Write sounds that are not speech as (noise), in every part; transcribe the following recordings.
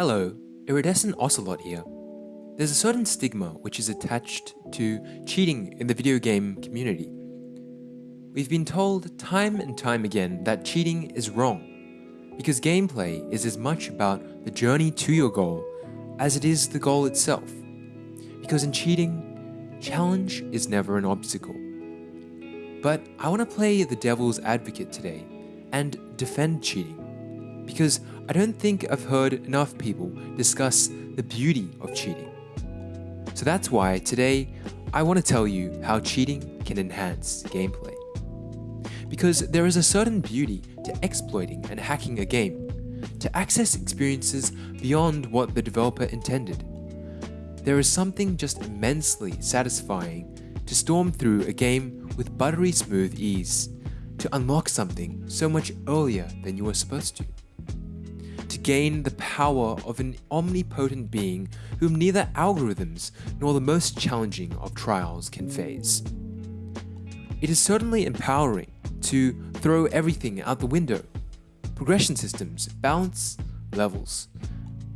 Iridescent Ocelot here. There's a certain stigma which is attached to cheating in the video game community. We've been told time and time again that cheating is wrong, because gameplay is as much about the journey to your goal as it is the goal itself. Because in cheating, challenge is never an obstacle. But I want to play the devil's advocate today and defend cheating, because I don't think I've heard enough people discuss the beauty of cheating. So that's why today I want to tell you how cheating can enhance gameplay. Because there is a certain beauty to exploiting and hacking a game, to access experiences beyond what the developer intended. There is something just immensely satisfying to storm through a game with buttery smooth ease, to unlock something so much earlier than you were supposed to gain the power of an omnipotent being whom neither algorithms nor the most challenging of trials can phase. It is certainly empowering to throw everything out the window. Progression systems, balance, levels.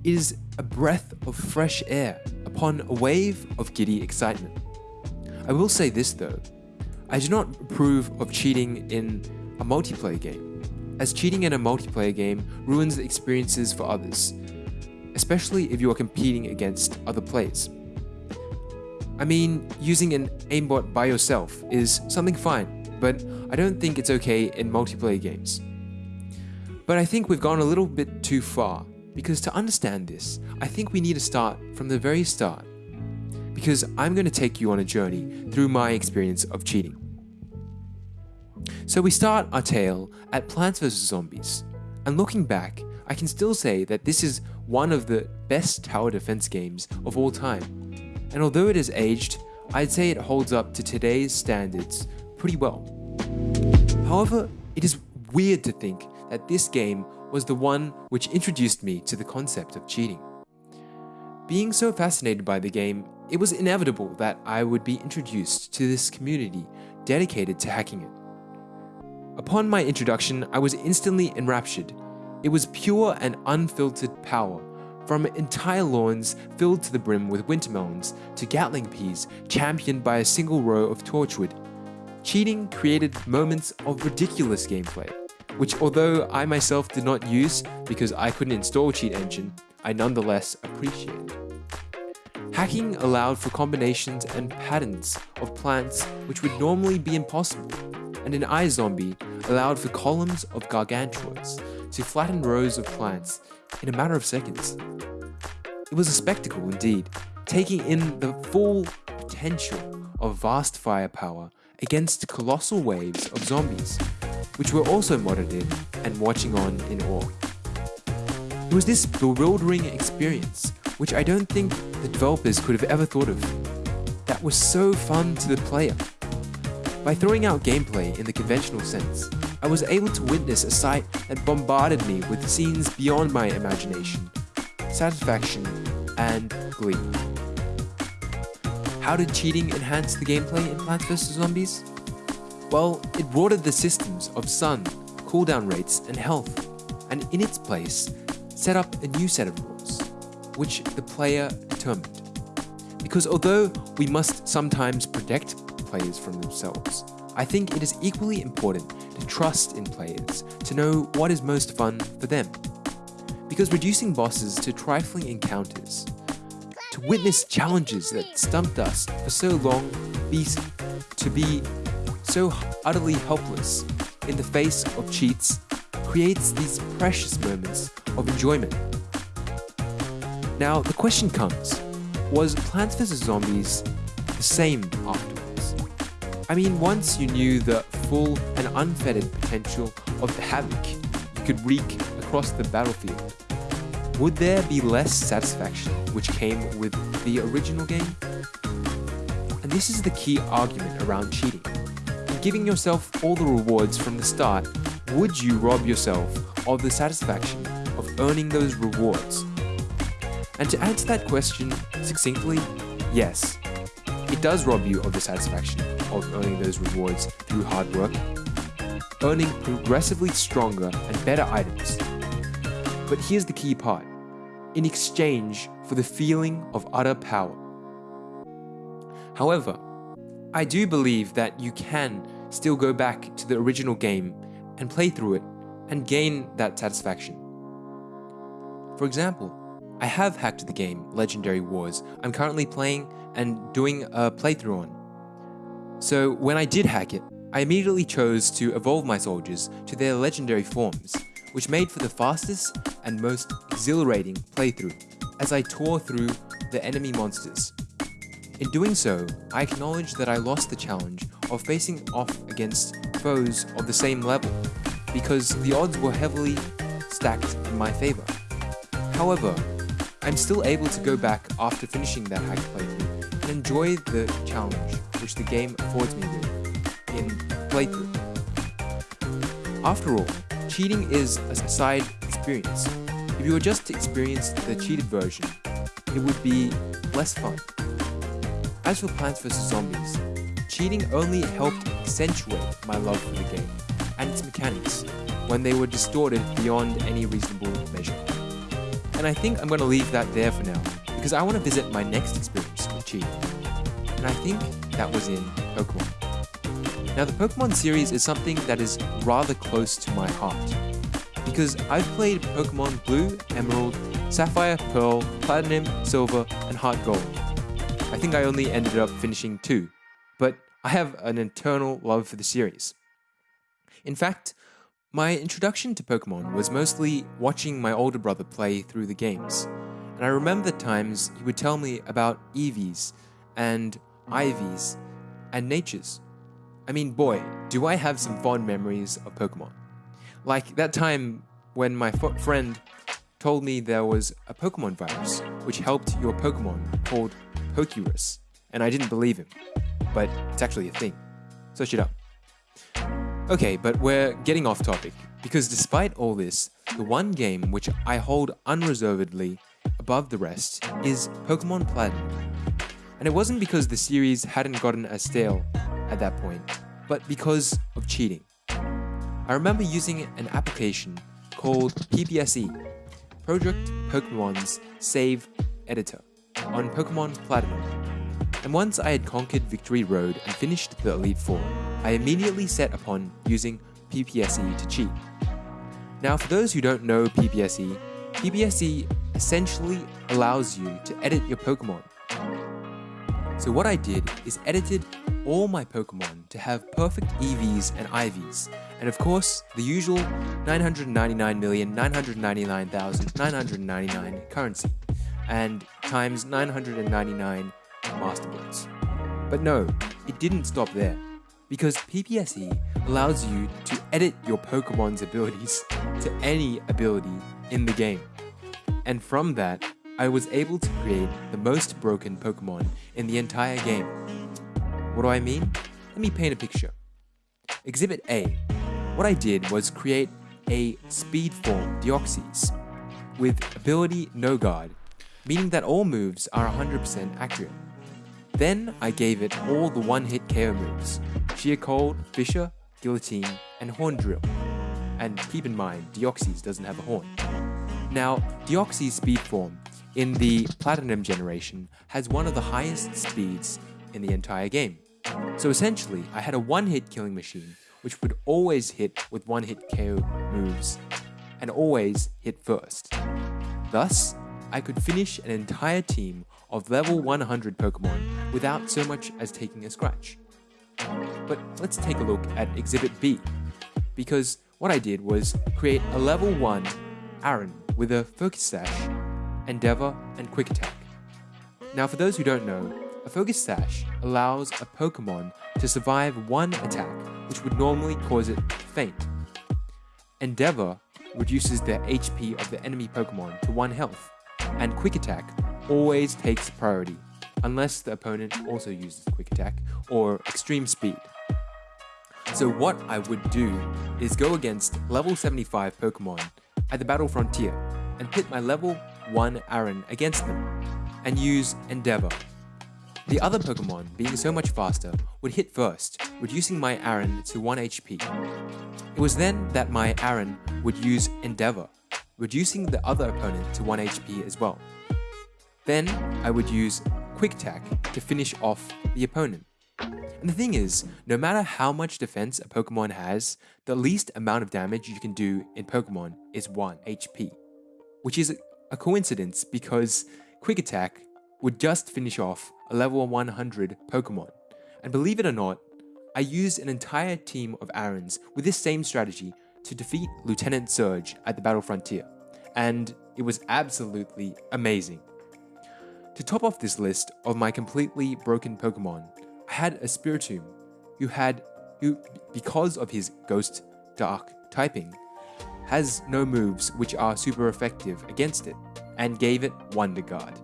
It is a breath of fresh air upon a wave of giddy excitement. I will say this though, I do not approve of cheating in a multiplayer game as cheating in a multiplayer game ruins the experiences for others, especially if you are competing against other players. I mean, using an aimbot by yourself is something fine, but I don't think it's okay in multiplayer games. But I think we've gone a little bit too far, because to understand this, I think we need to start from the very start. Because I'm going to take you on a journey through my experience of cheating. So we start our tale at Plants vs Zombies, and looking back, I can still say that this is one of the best tower defense games of all time. And although it has aged, I'd say it holds up to today's standards pretty well. However, it is weird to think that this game was the one which introduced me to the concept of cheating. Being so fascinated by the game, it was inevitable that I would be introduced to this community dedicated to hacking it. Upon my introduction, I was instantly enraptured. It was pure and unfiltered power, from entire lawns filled to the brim with wintermelons to Gatling peas championed by a single row of torchwood. Cheating created moments of ridiculous gameplay, which although I myself did not use because I couldn't install Cheat Engine, I nonetheless appreciated. Hacking allowed for combinations and patterns of plants which would normally be impossible and an iZombie allowed for columns of gargantuas to flatten rows of plants in a matter of seconds. It was a spectacle indeed, taking in the full potential of vast firepower against colossal waves of zombies, which were also modded in and watching on in awe. It was this bewildering experience, which I don't think the developers could have ever thought of, that was so fun to the player by throwing out gameplay in the conventional sense, I was able to witness a sight that bombarded me with scenes beyond my imagination, satisfaction, and glee. How did cheating enhance the gameplay in Plants vs. Zombies? Well, it broadened the systems of sun, cooldown rates, and health, and in its place, set up a new set of rules, which the player determined. Because although we must sometimes protect players from themselves. I think it is equally important to trust in players to know what is most fun for them. Because reducing bosses to trifling encounters, to witness challenges that stumped us for so long, to be so utterly helpless in the face of cheats, creates these precious moments of enjoyment. Now, the question comes, was Plants vs. Zombies the same after? I mean, once you knew the full and unfettered potential of the havoc you could wreak across the battlefield, would there be less satisfaction which came with the original game? And this is the key argument around cheating. In giving yourself all the rewards from the start, would you rob yourself of the satisfaction of earning those rewards? And to answer that question succinctly, yes, it does rob you of the satisfaction of earning those rewards through hard work, earning progressively stronger and better items. But here's the key part. In exchange for the feeling of utter power. However, I do believe that you can still go back to the original game and play through it and gain that satisfaction. For example, I have hacked the game Legendary Wars I'm currently playing and doing a playthrough on. So when I did hack it, I immediately chose to evolve my soldiers to their legendary forms, which made for the fastest and most exhilarating playthrough as I tore through the enemy monsters. In doing so, I acknowledge that I lost the challenge of facing off against foes of the same level, because the odds were heavily stacked in my favor. However, I'm still able to go back after finishing that hack playthrough and enjoy the challenge which the game affords me with in playthrough. After all, cheating is a side experience. If you were just to experience the cheated version, it would be less fun. As for Plants vs Zombies, cheating only helped accentuate my love for the game and its mechanics when they were distorted beyond any reasonable measure. And I think I'm going to leave that there for now, because I want to visit my next experience with cheating. And I think that was in Pokemon. Now the Pokemon series is something that is rather close to my heart, because I've played Pokemon Blue, Emerald, Sapphire, Pearl, Platinum, Silver, and Heart Gold, I think I only ended up finishing two, but I have an eternal love for the series. In fact, my introduction to Pokemon was mostly watching my older brother play through the games, and I remember the times he would tell me about EVs and IVs and Natures. I mean, boy, do I have some fond memories of Pokemon. Like that time when my friend told me there was a Pokemon virus which helped your Pokemon called Pokerus, and I didn't believe him. But it's actually a thing. So shut up. Okay, but we're getting off topic, because despite all this, the one game which I hold unreservedly above the rest is Pokemon Platinum. And it wasn't because the series hadn't gotten as stale at that point, but because of cheating. I remember using an application called PPSE, Project Pokemon's Save Editor on Pokemon Platinum. And once I had conquered Victory Road and finished the Elite Four, I immediately set upon using PPSE to cheat. Now for those who don't know PPSE, PPSE essentially allows you to edit your Pokemon. So what I did is edited all my Pokemon to have perfect EVs and IVs, and of course, the usual 999,999,999 currency and times 999 Master Balls. But no, it didn't stop there, because PPSE allows you to edit your Pokemon's abilities to any ability in the game. And from that, I was able to create the most broken Pokemon in the entire game. What do I mean? Let me paint a picture. Exhibit A. What I did was create a speed form Deoxys with ability No Guard meaning that all moves are 100% accurate. Then I gave it all the one-hit KO moves, Sheer Cold, Fissure, Guillotine, and Horn Drill. And keep in mind, Deoxys doesn't have a horn. Now, Deoxys speed form in the Platinum generation has one of the highest speeds in the entire game. So essentially, I had a one-hit killing machine which would always hit with one-hit KO moves and always hit first. Thus, I could finish an entire team of level 100 Pokemon without so much as taking a scratch. But let's take a look at Exhibit B, because what I did was create a level 1 Aron with a Focus Sash, Endeavor, and Quick Attack. Now for those who don't know, a Focus Sash allows a Pokemon to survive one attack which would normally cause it to faint. Endeavor reduces the HP of the enemy Pokemon to 1 health, and Quick Attack always takes priority, unless the opponent also uses Quick Attack or Extreme Speed. So what I would do is go against level 75 Pokemon at the Battle Frontier and pit my level 1 Aron against them, and use Endeavor. The other Pokemon, being so much faster, would hit first, reducing my Aron to 1 HP. It was then that my Aron would use Endeavor, reducing the other opponent to 1 HP as well. Then I would use Quick Attack to finish off the opponent. And the thing is, no matter how much defense a Pokemon has, the least amount of damage you can do in Pokemon is 1 HP. Which is a coincidence because Quick Attack would just finish off a level 100 Pokemon. And believe it or not, I used an entire team of Arons with this same strategy to defeat Lieutenant Surge at the Battle Frontier. And it was absolutely amazing. To top off this list of my completely broken Pokemon, I had a Spiritomb who had, who, because of his Ghost Dark typing, has no moves which are super effective against it, and gave it Wonder Guard.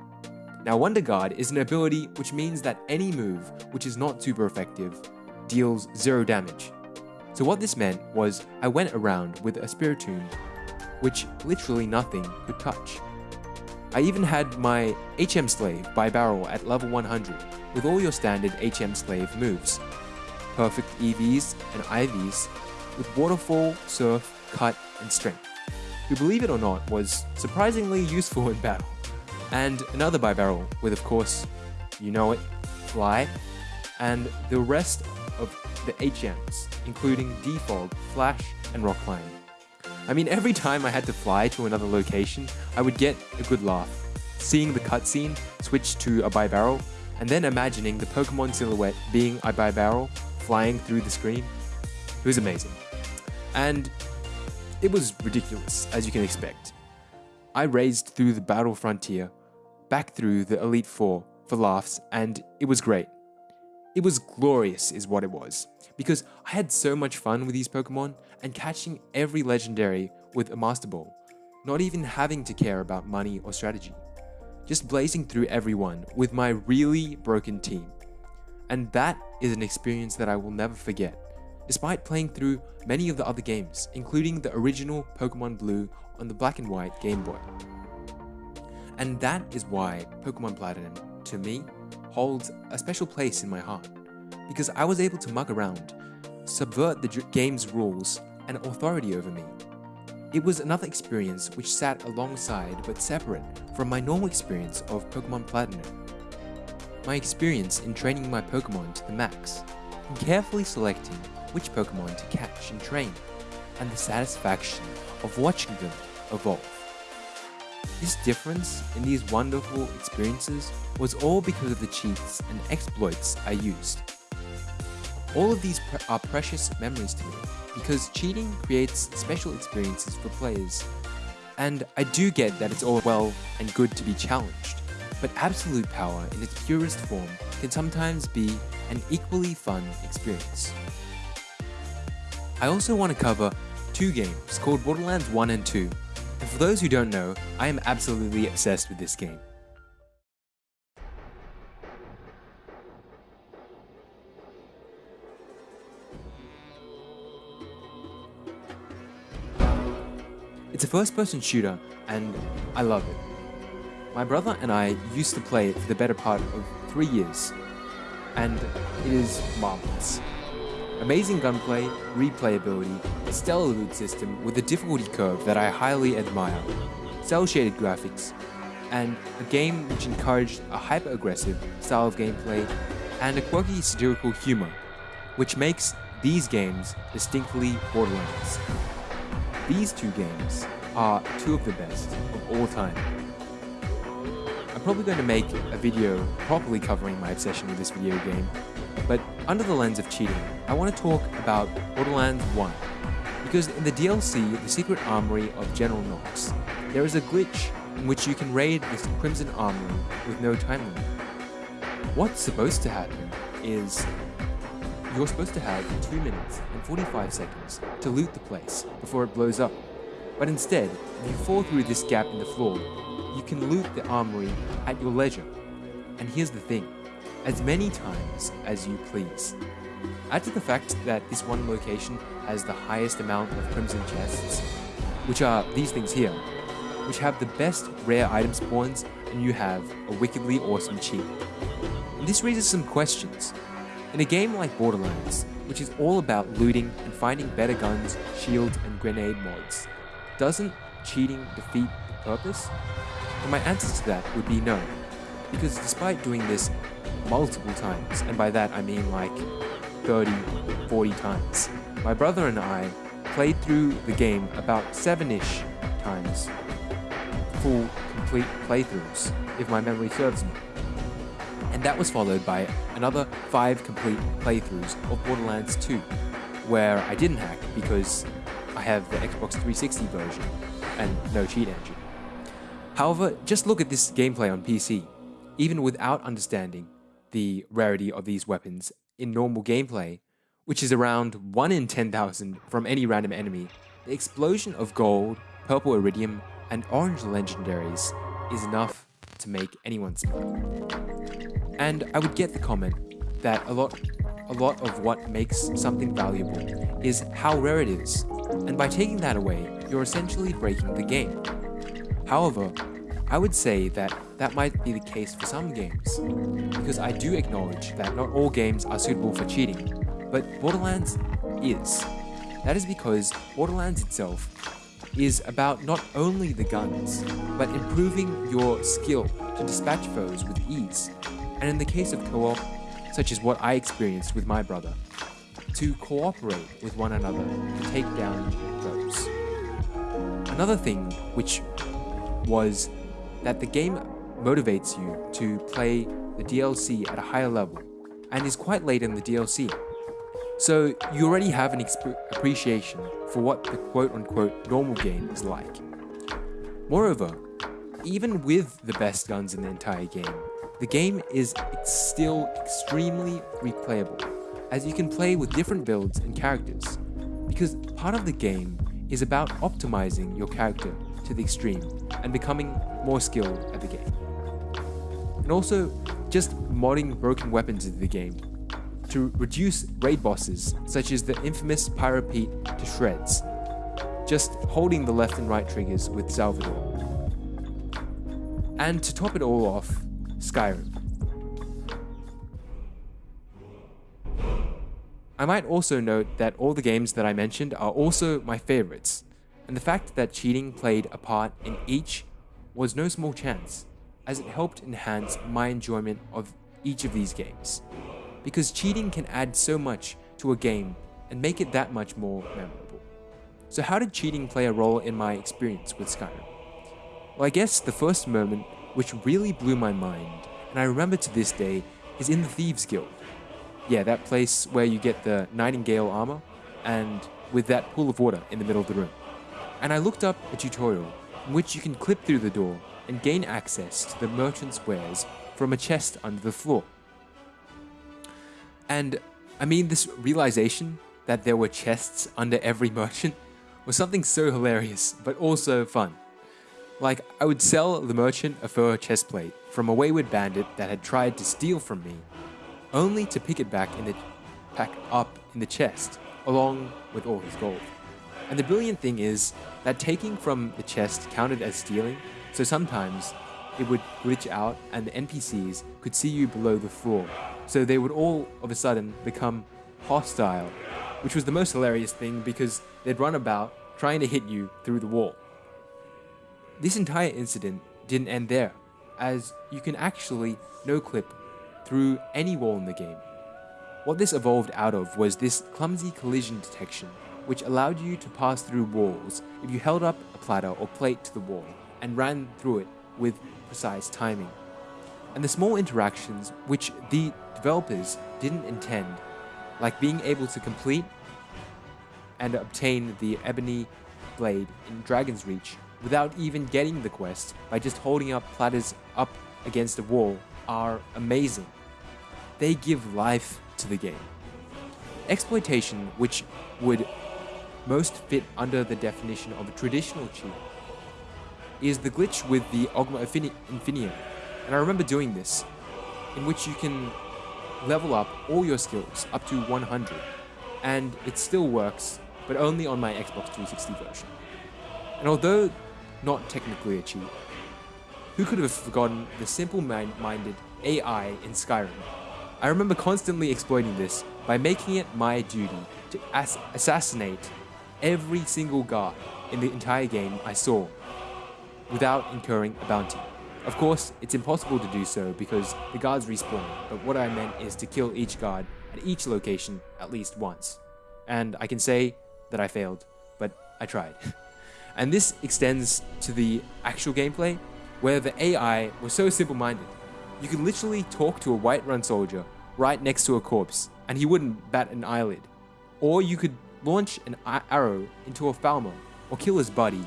Now Wonder Guard is an ability which means that any move which is not super effective deals 0 damage. So what this meant was I went around with a Spiritomb which literally nothing could touch. I even had my HM Slave Bibarel at level 100 with all your standard HM Slave moves. Perfect EVs and IVs with Waterfall, Surf, Cut, and Strength, who believe it or not was surprisingly useful in battle. And another Bibarel with of course, you know it, Fly, and the rest of the HMs, including Defog, Flash, and Rock Climb. I mean, every time I had to fly to another location, I would get a good laugh. Seeing the cutscene switch to a Bibarel, and then imagining the Pokemon silhouette being a Bibarel flying through the screen. It was amazing. And it was ridiculous, as you can expect. I raced through the Battle Frontier, back through the Elite Four for laughs, and it was great. It was glorious, is what it was, because I had so much fun with these Pokemon and catching every legendary with a Master Ball, not even having to care about money or strategy. Just blazing through everyone with my really broken team. And that is an experience that I will never forget, despite playing through many of the other games, including the original Pokemon Blue on the black and white Game Boy. And that is why Pokemon Platinum, to me, holds a special place in my heart, because I was able to muck around, subvert the game's rules and authority over me. It was another experience which sat alongside but separate from my normal experience of Pokemon Platinum. My experience in training my Pokemon to the max, and carefully selecting which Pokemon to catch and train, and the satisfaction of watching them evolve. This difference in these wonderful experiences was all because of the cheats and exploits I used. All of these pre are precious memories to me because cheating creates special experiences for players. And I do get that it's all well and good to be challenged, but absolute power in its purest form can sometimes be an equally fun experience. I also want to cover two games called Borderlands 1 and 2 and for those who don't know, I am absolutely obsessed with this game. It's a first-person shooter, and I love it. My brother and I used to play it for the better part of three years, and it is marvelous. Amazing gunplay, replayability, a stellar loot system with a difficulty curve that I highly admire, cel-shaded graphics, and a game which encouraged a hyper-aggressive style of gameplay and a quirky satirical humor, which makes these games distinctly Borderlands. These two games are two of the best of all time. I'm probably going to make a video properly covering my obsession with this video game, under the lens of cheating, I want to talk about Borderlands 1. Because in the DLC, The Secret Armory of General Knox, there is a glitch in which you can raid this Crimson Armory with no time limit. What's supposed to happen is you're supposed to have 2 minutes and 45 seconds to loot the place before it blows up. But instead, if you fall through this gap in the floor, you can loot the armory at your leisure. And here's the thing, as many times as you please. Add to the fact that this one location has the highest amount of crimson chests, which are these things here, which have the best rare item spawns and you have a wickedly awesome cheat. And this raises some questions. In a game like Borderlands, which is all about looting and finding better guns, shields, and grenade mods, doesn't cheating defeat the purpose? And my answer to that would be no. because despite doing this multiple times, and by that I mean like 30, 40 times, my brother and I played through the game about 7-ish times, full complete playthroughs, if my memory serves me. And that was followed by another 5 complete playthroughs of Borderlands 2, where I didn't hack because I have the Xbox 360 version and no cheat engine. However, just look at this gameplay on PC. Even without understanding the rarity of these weapons in normal gameplay, which is around 1 in 10,000 from any random enemy, the explosion of gold, purple iridium, and orange legendaries is enough to make anyone smile. And I would get the comment that a lot a lot of what makes something valuable is how rare it is, and by taking that away, you're essentially breaking the game. However, I would say that that might be the case for some games, because I do acknowledge that not all games are suitable for cheating, but Borderlands is. That is because Borderlands itself is about not only the guns, but improving your skill to dispatch foes with ease, and in the case of co-op, such as what I experienced with my brother, to cooperate with one another to take down foes. Another thing which was that the game motivates you to play the DLC at a higher level and is quite late in the DLC. So you already have an appreciation for what the quote unquote normal game is like. Moreover, even with the best guns in the entire game, the game is still extremely replayable, as you can play with different builds and characters, because part of the game is about optimizing your character to the extreme and becoming more skilled at the game. And also, just modding broken weapons into the game to reduce raid bosses, such as the infamous Pyro Pete to shreds, just holding the left and right triggers with Salvador. And to top it all off, Skyrim. I might also note that all the games that I mentioned are also my favorites, and the fact that cheating played a part in each was no small chance, as it helped enhance my enjoyment of each of these games. Because cheating can add so much to a game and make it that much more memorable. So how did cheating play a role in my experience with Skyrim? Well, I guess the first moment which really blew my mind, and I remember to this day, is in the Thieves Guild. Yeah, that place where you get the Nightingale armor, and with that pool of water in the middle of the room. And I looked up a tutorial in which you can clip through the door and gain access to the merchant's wares from a chest under the floor. And I mean, this realization that there were chests under every merchant (laughs) was something so hilarious, but also fun. Like, I would sell the merchant a fur chestplate from a wayward bandit that had tried to steal from me, only to pick it back in the pack up in the chest, along with all his gold. And the brilliant thing is that taking from the chest counted as stealing, so sometimes it would glitch out and the NPCs could see you below the floor, so they would all of a sudden become hostile, which was the most hilarious thing because they'd run about trying to hit you through the wall. This entire incident didn't end there, as you can actually no-clip through any wall in the game. What this evolved out of was this clumsy collision detection, which allowed you to pass through walls if you held up a platter or plate to the wall and ran through it with precise timing. And the small interactions which the developers didn't intend, like being able to complete and obtain the ebony blade in Dragon's Reach without even getting the quest by just holding up platters up against a wall are amazing. They give life to the game. Exploitation, which would most fit under the definition of a traditional cheat, is the glitch with the Ogma Infinium. And I remember doing this, in which you can level up all your skills up to 100, and it still works, but only on my Xbox 360 version. And although not technically a cheat. Who could have forgotten the simple-minded AI in Skyrim? I remember constantly exploiting this by making it my duty to ass assassinate every single guard in the entire game I saw without incurring a bounty. Of course, it's impossible to do so because the guards respawn, but what I meant is to kill each guard at each location at least once. And I can say that I failed, but I tried. (laughs) and this extends to the actual gameplay, where the AI was so simple-minded. You could literally talk to a Whiterun soldier right next to a corpse, and he wouldn't bat an eyelid. Or you could launch an arrow into a Falmer, or kill his buddy,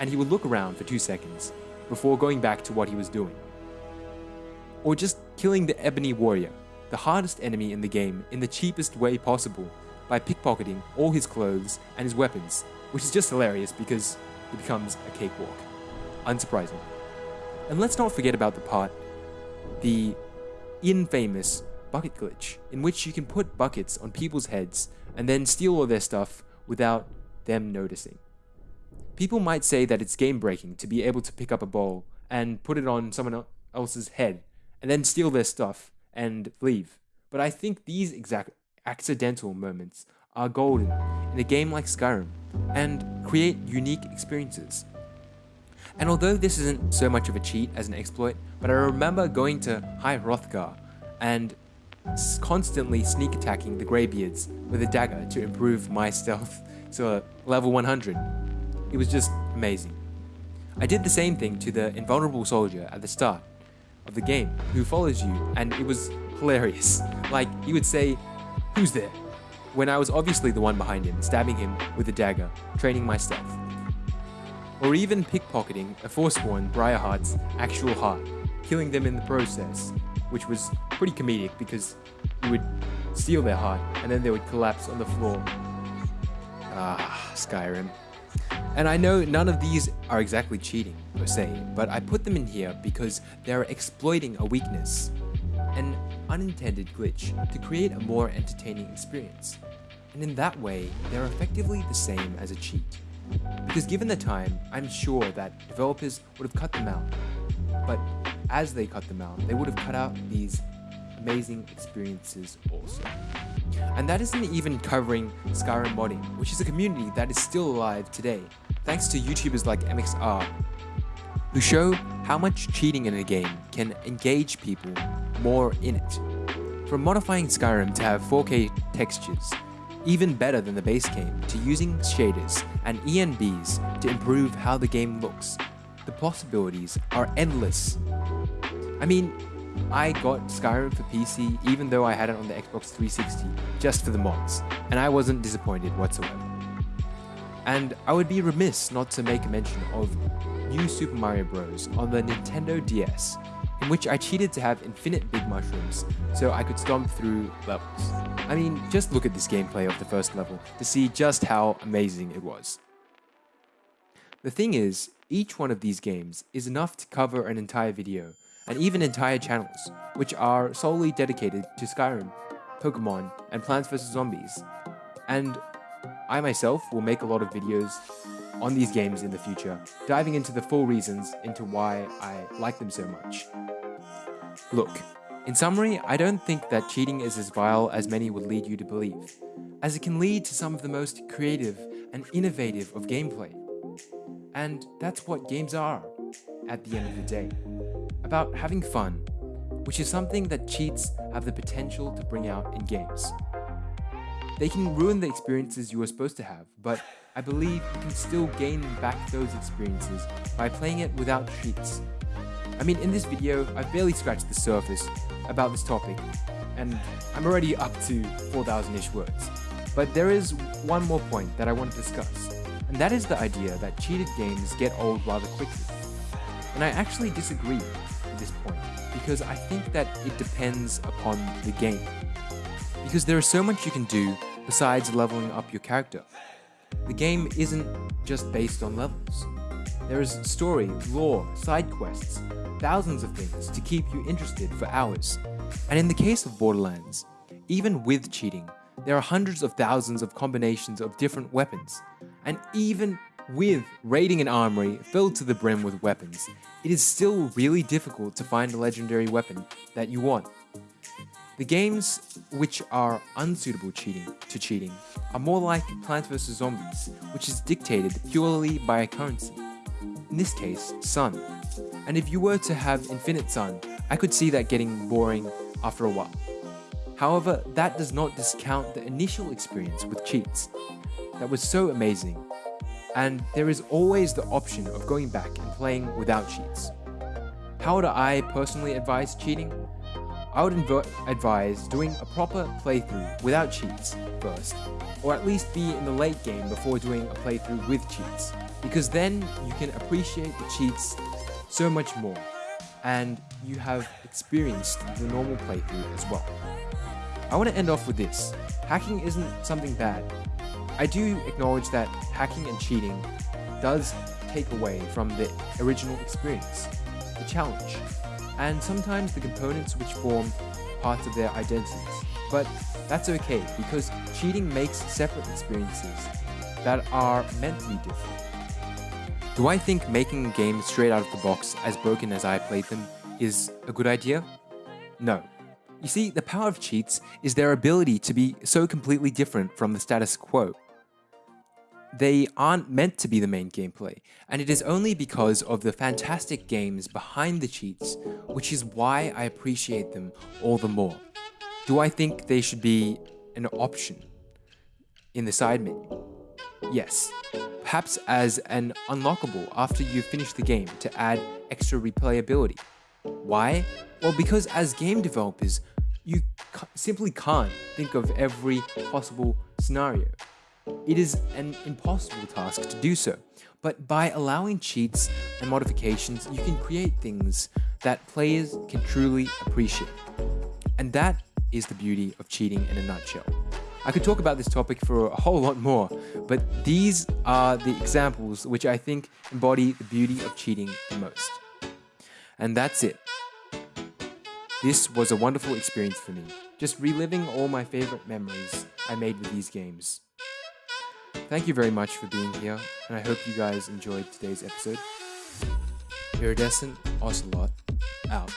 and he would look around for two seconds, before going back to what he was doing. Or just killing the Ebony Warrior, the hardest enemy in the game in the cheapest way possible by pickpocketing all his clothes and his weapons, which is just hilarious because it becomes a cakewalk. Unsurprising. And let's not forget about the part, the infamous bucket glitch, in which you can put buckets on people's heads and then steal all their stuff without them noticing. People might say that it's game breaking to be able to pick up a bowl and put it on someone else's head and then steal their stuff and leave. But I think these exact accidental moments are golden in a game like Skyrim and create unique experiences. And although this isn't so much of a cheat as an exploit, but I remember going to High Hrothgar and constantly sneak attacking the Greybeards with a dagger to improve my stealth (laughs) to level 100. It was just amazing. I did the same thing to the invulnerable soldier at the start of the game who follows you and it was hilarious. (laughs) Like, he would say, who's there? When I was obviously the one behind him, stabbing him with a dagger, training my stealth. Or even pickpocketing a Forsworn Briarheart's actual heart, killing them in the process, which was pretty comedic because you would steal their heart and then they would collapse on the floor. Ah, Skyrim. And I know none of these are exactly cheating, per se, but I put them in here because they're exploiting a weakness, an unintended glitch, to create a more entertaining experience. And in that way, they're effectively the same as a cheat. Because given the time, I'm sure that developers would have cut them out. But as they cut them out, they would have cut out these amazing experiences also. And that isn't even covering Skyrim modding, which is a community that is still alive today, thanks to YouTubers like MXR, who show how much cheating in a game can engage people more in it. From modifying Skyrim to have 4K textures, even better than the base game, to using shaders and ENBs to improve how the game looks, the possibilities are endless. I mean, I got Skyrim for PC even though I had it on the Xbox 360 just for the mods, and I wasn't disappointed whatsoever. And I would be remiss not to make a mention of New Super Mario Bros. on the Nintendo DS, in which I cheated to have infinite big mushrooms so I could stomp through levels. I mean, just look at this gameplay of the first level to see just how amazing it was. The thing is, each one of these games is enough to cover an entire video, and even entire channels, which are solely dedicated to Skyrim, Pokemon, and Plants vs. Zombies. And I myself will make a lot of videos on these games in the future, diving into the full reasons into why I like them so much. Look, in summary, I don't think that cheating is as vile as many would lead you to believe, as it can lead to some of the most creative and innovative of gameplay. And that's what games are, at the end of the day about having fun, which is something that cheats have the potential to bring out in games. They can ruin the experiences you were supposed to have, but I believe you can still gain back those experiences by playing it without cheats. I mean, in this video, I've barely scratched the surface about this topic, and I'm already up to 4,000-ish words. But there is one more point that I want to discuss, and that is the idea that cheated games get old rather quickly. And I actually disagree this point because I think that it depends upon the game. Because there is so much you can do besides leveling up your character. The game isn't just based on levels. There is story, lore, side quests, thousands of things to keep you interested for hours. And in the case of Borderlands, even with cheating, there are hundreds of thousands of combinations of different weapons. And even with raiding an armory filled to the brim with weapons, it is still really difficult to find a legendary weapon that you want. The games which are unsuitable cheating to cheating are more like Plants vs Zombies, which is dictated purely by a currency. In this case, Sun, And if you were to have Infinite Sun, I could see that getting boring after a while. However, that does not discount the initial experience with cheats. That was so amazing. And there is always the option of going back and playing without cheats. How would I personally advise cheating? I would advise doing a proper playthrough without cheats first, or at least be in the late game before doing a playthrough with cheats, because then you can appreciate the cheats so much more, and you have experienced the normal playthrough as well. I want to end off with this. Hacking isn't something bad. I do acknowledge that hacking and cheating does take away from the original experience, the challenge, and sometimes the components which form parts of their identities. But that's okay because cheating makes separate experiences that are be different. Do I think making a game straight out of the box as broken as I played them is a good idea? No. You see, the power of cheats is their ability to be so completely different from the status quo. They aren't meant to be the main gameplay, and it is only because of the fantastic games behind the cheats, which is why I appreciate them all the more. Do I think they should be an option in the side menu? Yes perhaps as an unlockable after you've finished the game to add extra replayability. Why? Well, because as game developers, you simply can't think of every possible scenario. It is an impossible task to do so, but by allowing cheats and modifications, you can create things that players can truly appreciate. And that is the beauty of cheating in a nutshell. I could talk about this topic for a whole lot more, but these are the examples which I think embody the beauty of cheating the most. And that's it. This was a wonderful experience for me, just reliving all my favorite memories I made with these games. Thank you very much for being here, and I hope you guys enjoyed today's episode. Iridescent Ocelot, out.